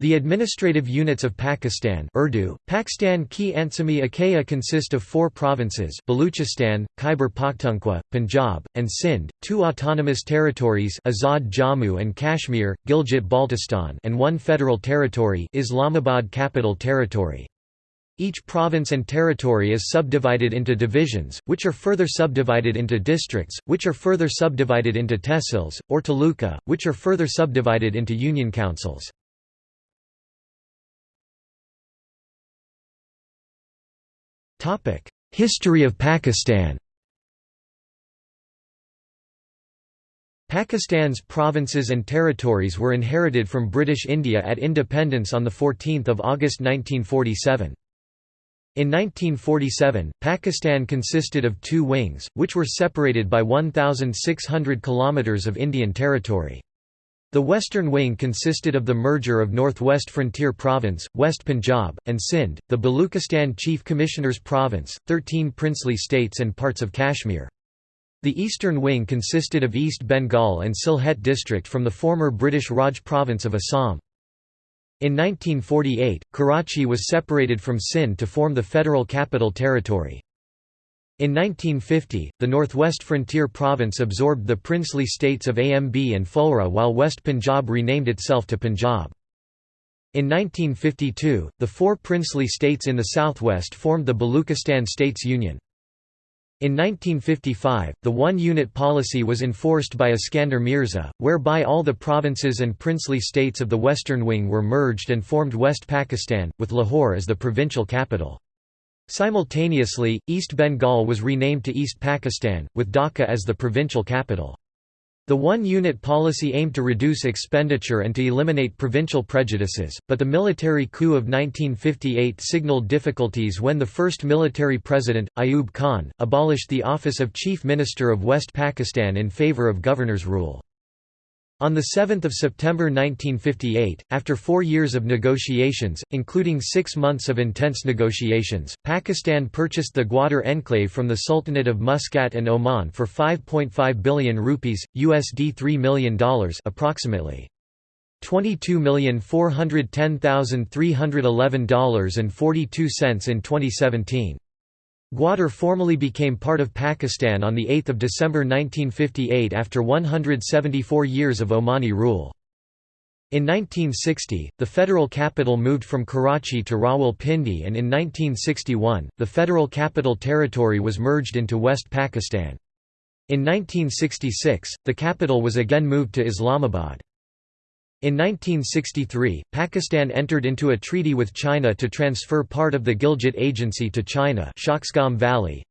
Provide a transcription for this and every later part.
The administrative units of Pakistan Urdu, Pakistan ki Ansami Akaya consist of four provinces Baluchistan, Khyber Pakhtunkhwa, Punjab, and Sindh, two autonomous territories Azad Jammu and Kashmir, Gilgit-Baltistan and one federal territory Islamabad Capital Territory. Each province and territory is subdivided into divisions, which are further subdivided into districts, which are further subdivided into tehsils, or taluka, which are further subdivided into union councils. History of Pakistan Pakistan's provinces and territories were inherited from British India at independence on 14 August 1947. In 1947, Pakistan consisted of two wings, which were separated by 1,600 km of Indian territory. The western wing consisted of the merger of Northwest Frontier Province, West Punjab, and Sindh, the Baluchistan Chief Commissioner's Province, 13 princely states and parts of Kashmir. The eastern wing consisted of East Bengal and Sylhet district from the former British Raj province of Assam. In 1948, Karachi was separated from Sindh to form the Federal Capital Territory. In 1950, the Northwest Frontier Province absorbed the princely states of AMB and Phulra while West Punjab renamed itself to Punjab. In 1952, the four princely states in the southwest formed the Baluchistan States Union. In 1955, the one-unit policy was enforced by Iskander Mirza, whereby all the provinces and princely states of the western wing were merged and formed West Pakistan, with Lahore as the provincial capital. Simultaneously, East Bengal was renamed to East Pakistan, with Dhaka as the provincial capital. The one-unit policy aimed to reduce expenditure and to eliminate provincial prejudices, but the military coup of 1958 signaled difficulties when the first military president, Ayub Khan, abolished the office of Chief Minister of West Pakistan in favour of governor's rule. On 7 September 1958, after four years of negotiations, including six months of intense negotiations, Pakistan purchased the Gwadar enclave from the Sultanate of Muscat and Oman for 5.5 billion rupees, USD $3 million approximately. $22,410,311.42 in 2017. Gwadar formally became part of Pakistan on 8 December 1958 after 174 years of Omani rule. In 1960, the federal capital moved from Karachi to Rawalpindi and in 1961, the federal capital territory was merged into West Pakistan. In 1966, the capital was again moved to Islamabad. In 1963, Pakistan entered into a treaty with China to transfer part of the Gilgit Agency to China Valley,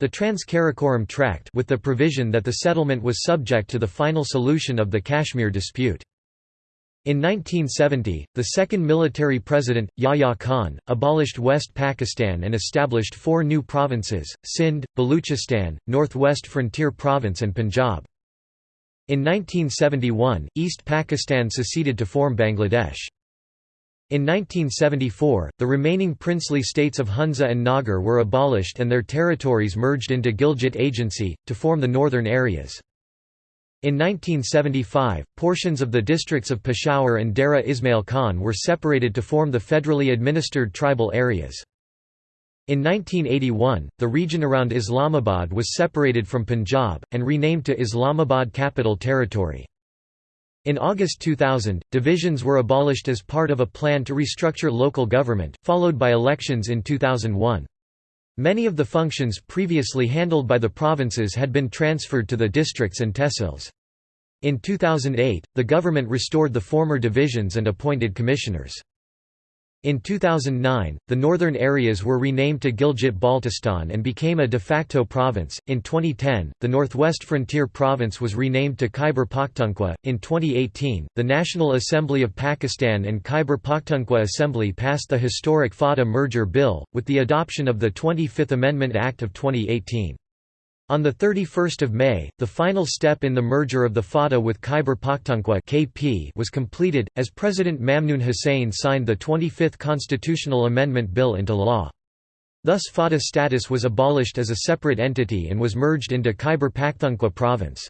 the Trans-Karakoram Tract with the provision that the settlement was subject to the final solution of the Kashmir dispute. In 1970, the second military president, Yahya Khan, abolished West Pakistan and established four new provinces, Sindh, Baluchistan, Northwest Frontier Province and Punjab. In 1971, East Pakistan seceded to form Bangladesh. In 1974, the remaining princely states of Hunza and Nagar were abolished and their territories merged into Gilgit Agency, to form the northern areas. In 1975, portions of the districts of Peshawar and Dera Ismail Khan were separated to form the federally administered tribal areas. In 1981, the region around Islamabad was separated from Punjab, and renamed to Islamabad Capital Territory. In August 2000, divisions were abolished as part of a plan to restructure local government, followed by elections in 2001. Many of the functions previously handled by the provinces had been transferred to the districts and tehsils. In 2008, the government restored the former divisions and appointed commissioners. In 2009, the northern areas were renamed to Gilgit-Baltistan and became a de facto province. In 2010, the Northwest Frontier Province was renamed to Khyber Pakhtunkhwa. In 2018, the National Assembly of Pakistan and Khyber Pakhtunkhwa Assembly passed the historic FATA merger bill, with the adoption of the 25th Amendment Act of 2018. On 31 May, the final step in the merger of the FATA with Khyber Pakhtunkhwa (KP) was completed, as President Mamnoon Hussain signed the 25th Constitutional Amendment Bill into law. Thus FATA status was abolished as a separate entity and was merged into Khyber Pakhtunkhwa province.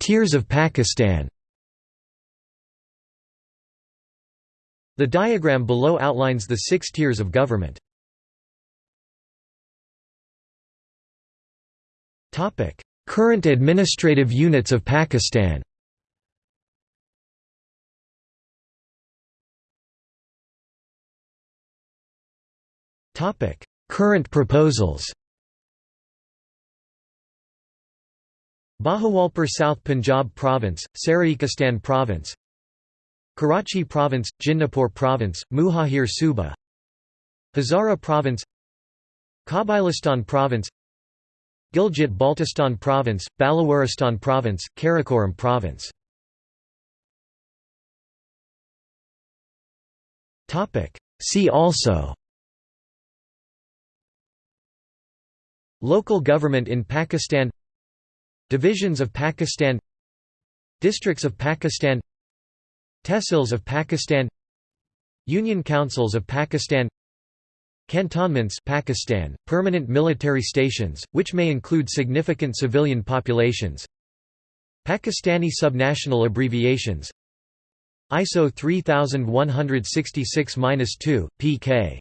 Tiers of Pakistan The diagram below outlines the six tiers of government. Current administrative units of Pakistan. Current proposals. Bahawalpur South Punjab Province, Saraikistan Province Karachi Province, Jinnahpur Province, Muhajir Suba. Hazara Province. Kabilistan Province. Gilgit-Baltistan Province, Balawaristan Province, Karakoram Province. See also. Local government in Pakistan. Divisions of Pakistan. Districts of Pakistan Tehsils of Pakistan Union Councils of Pakistan Cantonments Pakistan, permanent military stations, which may include significant civilian populations Pakistani subnational abbreviations ISO 3166-2, pk.